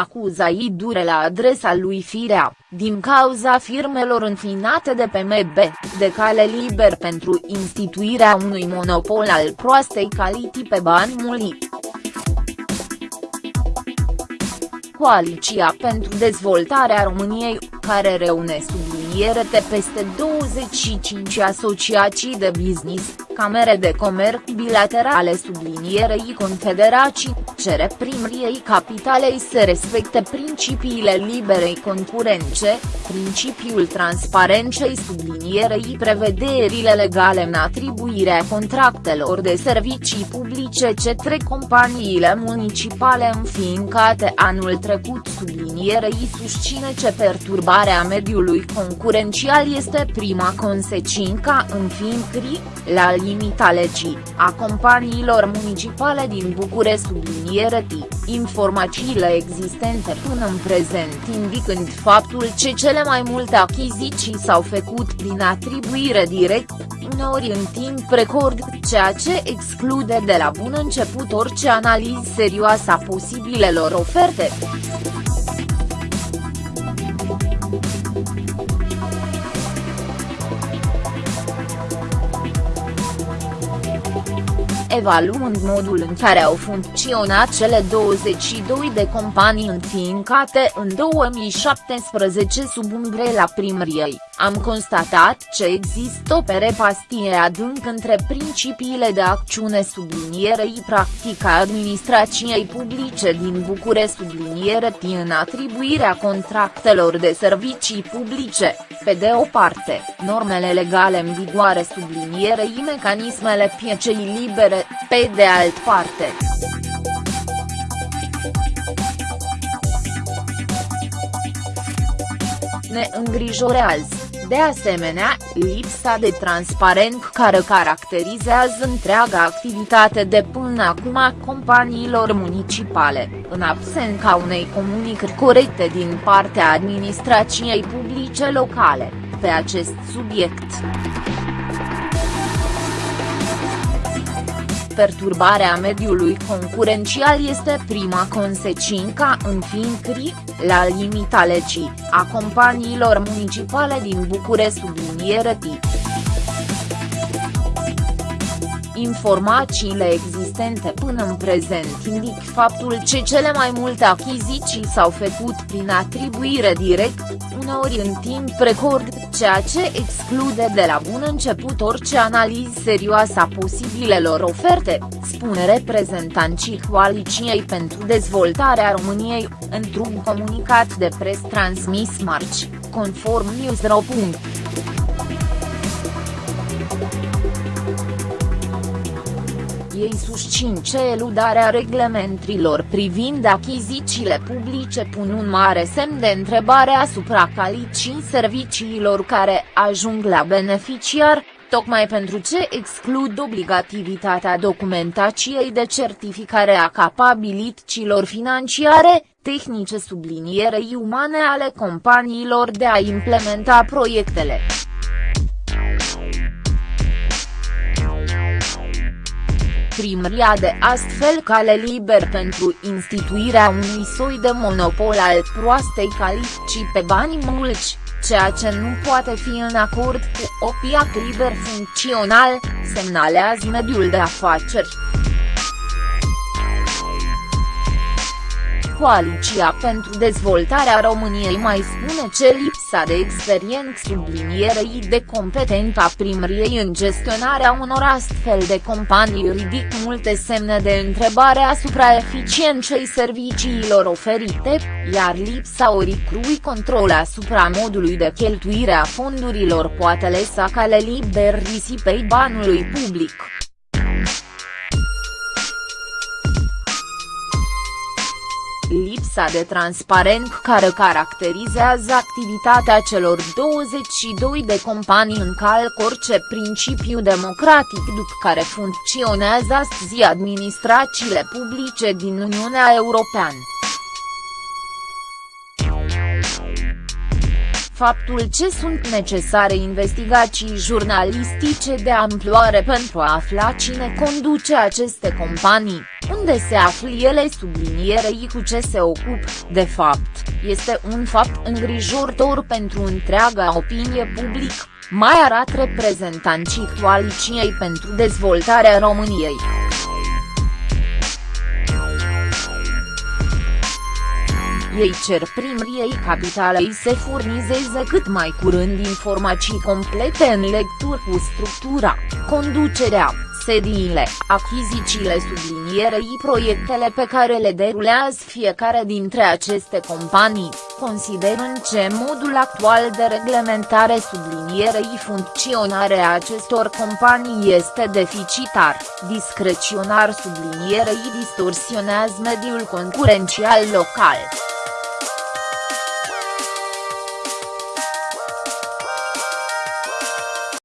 acuzai dure la adresa lui Firea, din cauza firmelor înfiinate de PMB, de cale liber pentru instituirea unui monopol al proastei calități pe bani muli. Coaliția pentru dezvoltarea României, care reune subliniere de peste 25 asociații de business, camere de comerț bilaterale sublinierei confederații, cere primriei capitalei să respecte principiile liberei concurence, principiul transparenței sublinierei prevederile legale în atribuirea contractelor de servicii publice către companiile municipale înființate anul trecut. Sublinierei susține că perturbarea mediului concurențial este prima consecință înființării, la limita legii, a companiilor municipale din București subliniere informațiile existente până în prezent indicând faptul că cele mai multe achiziții s-au făcut prin atribuire direct, uneori în timp record, ceea ce exclude de la bun început orice analiză serioasă a posibilelor oferte. Evaluând modul în care au funcționat cele 22 de companii înființate în 2017 sub umbrela primăriei, am constatat că există o perepastie adânc între principiile de acțiune sublinierei practica administrației publice din București subliniere în atribuirea contractelor de servicii publice, pe de o parte, normele legale în vigoare sublinierei mecanismele piecei libere pe de alt parte. Ne îngrijorează, de asemenea, lipsa de transparent care caracterizează întreaga activitate de până acum a companiilor municipale, în absența unei comunicări corecte din partea administrației publice locale, pe acest subiect. Perturbarea mediului concurențial este prima consecință înființării, la limita legii, a companiilor municipale din București subliniere tip. Informațiile existente până în prezent indic faptul că cele mai multe achiziții s-au făcut prin atribuire direct, uneori în timp record, ceea ce exclude de la bun început orice analiză serioasă a posibilelor oferte, spune reprezentanții Coaliției pentru Dezvoltarea României, într-un comunicat de pres transmis marci, conform Newsro. Ei susțin ce eludarea reglementrilor privind achizițiile publice pun un mare semn de întrebare asupra calității serviciilor care ajung la beneficiar, tocmai pentru ce exclud obligativitatea documentației de certificare a capabilităților financiare, tehnice sublinierei umane ale companiilor de a implementa proiectele. Primăria de astfel cale liber pentru instituirea unui soi de monopol al proastei calități pe bani mulți, ceea ce nu poate fi în acord cu o piață liber funcțional, semnalează mediul de afaceri. Coaliția pentru dezvoltarea României mai spune ce lipsa de experiență sublinierei de competență a primăriei în gestionarea unor astfel de companii ridic multe semne de întrebare asupra eficienței serviciilor oferite, iar lipsa oricrui control asupra modului de cheltuire a fondurilor poate lăsa cale liber risipei banului public. Lipsa de transparent care caracterizează activitatea celor 22 de companii încalcă orice principiu democratic după care funcționează astăzi administrațiile publice din Uniunea Europeană. faptul ce sunt necesare investigații jurnalistice de amploare pentru a afla cine conduce aceste companii, unde se află ele sublinierei cu ce se ocup, de fapt, este un fapt îngrijorător pentru întreaga opinie publică, mai arată reprezentanții Coaliciei pentru Dezvoltarea României. Ei cer primriei capitalei să furnizeze cât mai curând informații complete în lecturi cu structura, conducerea, sediile, achizițiile sublinierei proiectele pe care le derulează fiecare dintre aceste companii, considerând ce modul actual de reglementare sublinierei funcționarea acestor companii este deficitar, discreționar sublinierei distorsionează mediul concurențial local.